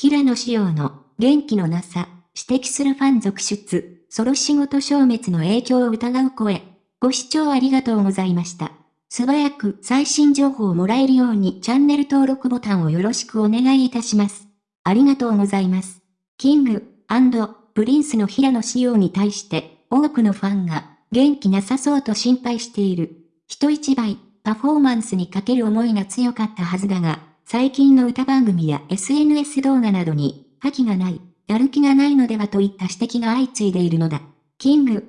平野紫耀の元気のなさ、指摘するファン続出、ソロ仕事消滅の影響を疑う声。ご視聴ありがとうございました。素早く最新情報をもらえるようにチャンネル登録ボタンをよろしくお願いいたします。ありがとうございます。キングプリンスの平野紫耀に対して多くのファンが元気なさそうと心配している。人一倍パフォーマンスにかける思いが強かったはずだが、最近の歌番組や SNS 動画などに覇気がない、やる気がないのではといった指摘が相次いでいるのだ。キング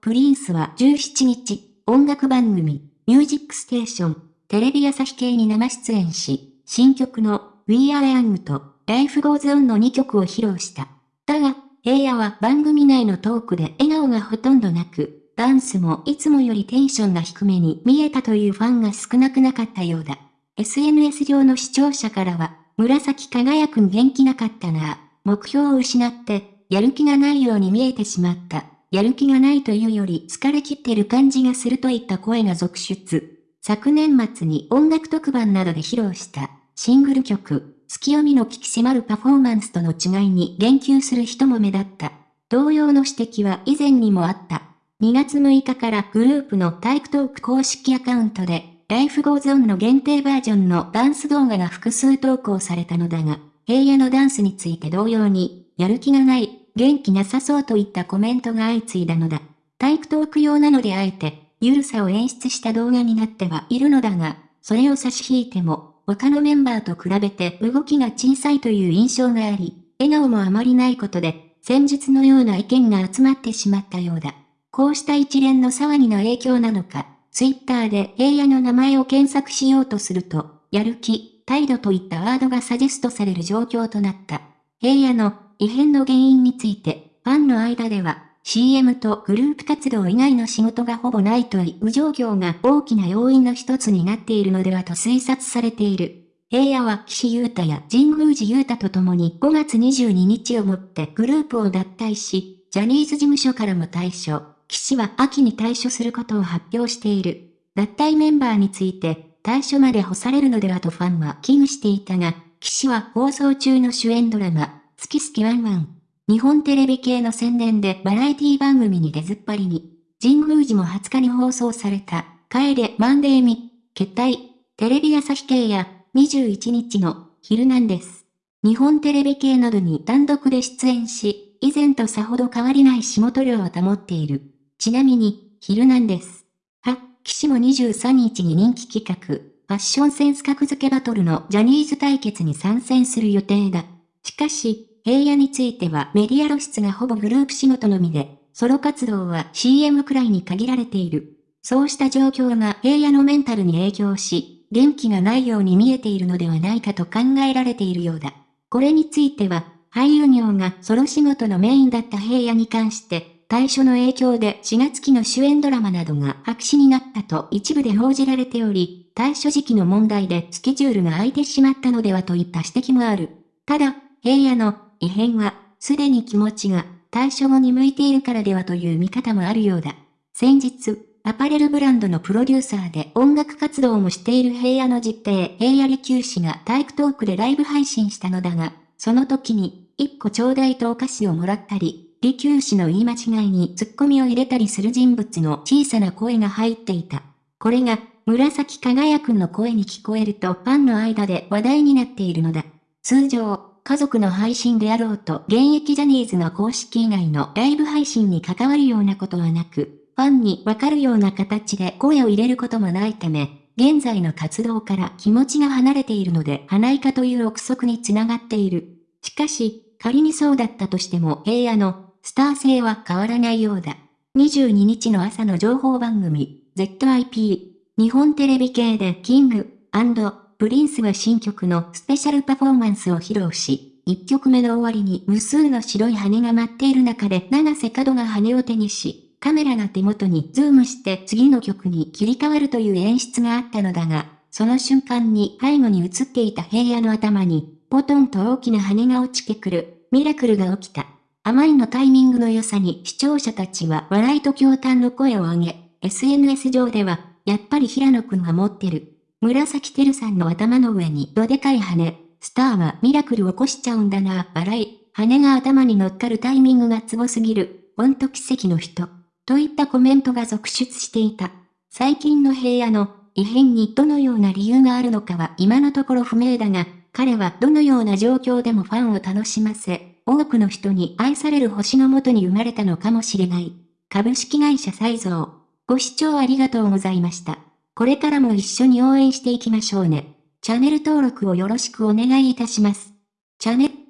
プリンスは17日、音楽番組ミュージックステーション、テレビ朝日系に生出演し、新曲の We Are Young と Life Goes On の2曲を披露した。だが、平野は番組内のトークで笑顔がほとんどなく、ダンスもいつもよりテンションが低めに見えたというファンが少なくなかったようだ。SNS 上の視聴者からは、紫輝くん元気なかったな目標を失って、やる気がないように見えてしまった。やる気がないというより疲れ切ってる感じがするといった声が続出。昨年末に音楽特番などで披露したシングル曲、月読みの危機迫るパフォーマンスとの違いに言及する人も目立った。同様の指摘は以前にもあった。2月6日からグループのタイプトーク公式アカウントで、Life Goes On の限定バージョンのダンス動画が複数投稿されたのだが、平野のダンスについて同様に、やる気がない元気なさそうといったコメントが相次いだのだ。タイプトーク用なのであえて、ゆるさを演出した動画になってはいるのだが、それを差し引いても、他のメンバーと比べて動きが小さいという印象があり、笑顔もあまりないことで、先日のような意見が集まってしまったようだ。こうした一連の騒ぎの影響なのか、ツイッターで平野の名前を検索しようとすると、やる気、態度といったワードがサジェストされる状況となった。平野の異変の原因について、ファンの間では、CM とグループ活動以外の仕事がほぼないという状況が大きな要因の一つになっているのではと推察されている。平野は岸優太や神宮寺優太と共に5月22日をもってグループを脱退し、ジャニーズ事務所からも退所、岸は秋に退所することを発表している。脱退メンバーについて、退所まで干されるのではとファンは危惧していたが、岸は放送中の主演ドラマ、好き好きワンワン。日本テレビ系の宣伝でバラエティ番組に出ずっぱりに、神宮寺も20日に放送された、帰れマンデーミ、決体、テレビ朝日系や、21日の、ヒルナンデス。日本テレビ系などに単独で出演し、以前とさほど変わりない仕事量を保っている。ちなみに、ヒルナンデス。は、岸も23日に人気企画、ファッションセンス格付けバトルのジャニーズ対決に参戦する予定だ。しかし、平野についてはメディア露出がほぼグループ仕事のみで、ソロ活動は CM くらいに限られている。そうした状況が平野のメンタルに影響し、元気がないように見えているのではないかと考えられているようだ。これについては、俳優業がソロ仕事のメインだった平野に関して、対処の影響で4月期の主演ドラマなどが白紙になったと一部で報じられており、対処時期の問題でスケジュールが空いてしまったのではといった指摘もある。ただ、平野の異変は、すでに気持ちが対処後に向いているからではという見方もあるようだ。先日、アパレルブランドのプロデューサーで音楽活動もしている平野の実弟平野利休氏が体育トークでライブ配信したのだが、その時に、一個ちょうだいとお菓子をもらったり、利休氏の言い間違いにツッコミを入れたりする人物の小さな声が入っていた。これが、紫輝くんの声に聞こえるとファンの間で話題になっているのだ。通常、家族の配信であろうと現役ジャニーズの公式以外のライブ配信に関わるようなことはなく、ファンにわかるような形で声を入れることもないため、現在の活動から気持ちが離れているので、はないかという憶測につながっている。しかし、仮にそうだったとしても平野のスター性は変わらないようだ。22日の朝の情報番組、ZIP、日本テレビ系でキングプリンスは新曲のスペシャルパフォーマンスを披露し、1曲目の終わりに無数の白い羽が舞っている中で永瀬廉が羽を手にし、カメラが手元にズームして次の曲に切り替わるという演出があったのだが、その瞬間に背後に映っていた平野の頭に、ポトンと大きな羽が落ちてくる、ミラクルが起きた。あまりのタイミングの良さに視聴者たちは笑いと驚嘆の声を上げ、SNS 上では、やっぱり平野くんが持ってる。紫耀さんの頭の上にどでかい羽、スターはミラクル起こしちゃうんだな、笑い。羽が頭に乗っかるタイミングがツボすぎる。ほんと奇跡の人。といったコメントが続出していた。最近の平野の異変にどのような理由があるのかは今のところ不明だが、彼はどのような状況でもファンを楽しませ、多くの人に愛される星のもとに生まれたのかもしれない。株式会社再造。ご視聴ありがとうございました。これからも一緒に応援していきましょうね。チャンネル登録をよろしくお願いいたします。チャンネル